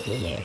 out here.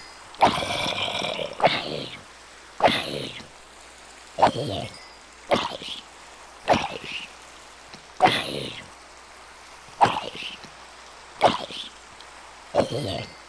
Yeah.